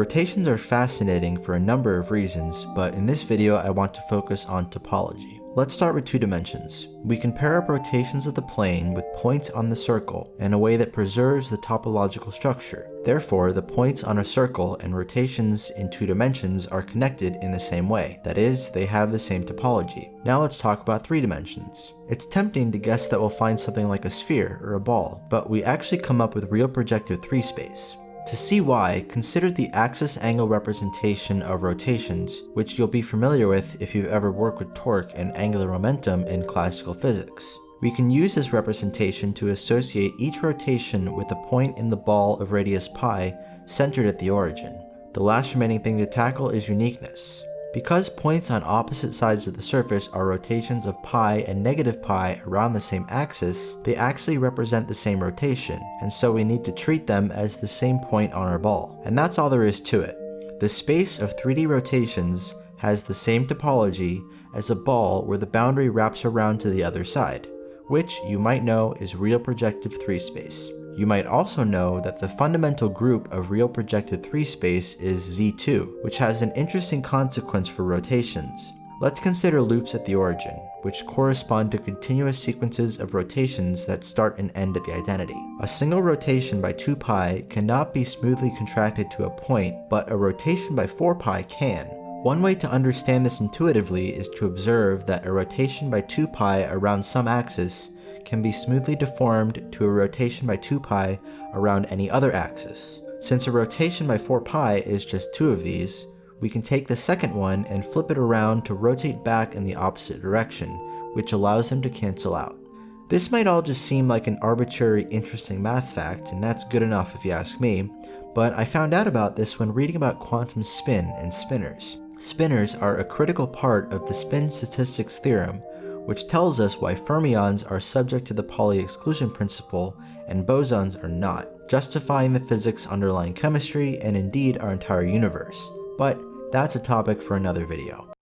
Rotations are fascinating for a number of reasons, but in this video I want to focus on topology. Let's start with two dimensions. We can pair up rotations of the plane with points on the circle in a way that preserves the topological structure. Therefore, the points on a circle and rotations in two dimensions are connected in the same way. That is, they have the same topology. Now let's talk about three dimensions. It's tempting to guess that we'll find something like a sphere or a ball, but we actually come up with real projective 3 space. To see why, consider the axis angle representation of rotations, which you'll be familiar with if you've ever worked with torque and angular momentum in classical physics. We can use this representation to associate each rotation with a point in the ball of radius pi centered at the origin. The last remaining thing to tackle is uniqueness. Because points on opposite sides of the surface are rotations of pi and negative pi around the same axis, they actually represent the same rotation, and so we need to treat them as the same point on our ball. And that's all there is to it. The space of 3D rotations has the same topology as a ball where the boundary wraps around to the other side, which you might know is real projective 3 space. You might also know that the fundamental group of real projective 3 space is Z2, which has an interesting consequence for rotations. Let's consider loops at the origin, which correspond to continuous sequences of rotations that start and end at the identity. A single rotation by 2 pi cannot be smoothly contracted to a point, but a rotation by 4 pi can. One way to understand this intuitively is to observe that a rotation by 2 pi around some axis can be smoothly deformed to a rotation by 2 pi around any other axis. Since a rotation by 4 pi is just two of these, we can take the second one and flip it around to rotate back in the opposite direction, which allows them to cancel out. This might all just seem like an arbitrary interesting math fact, and that's good enough if you ask me, but I found out about this when reading about quantum spin and spinors. Spinors are a critical part of the spin statistics theorem, which tells us why fermions are subject to the Pauli exclusion principle and bosons are not, justifying the physics underlying chemistry and indeed our entire universe. But that's a topic for another video.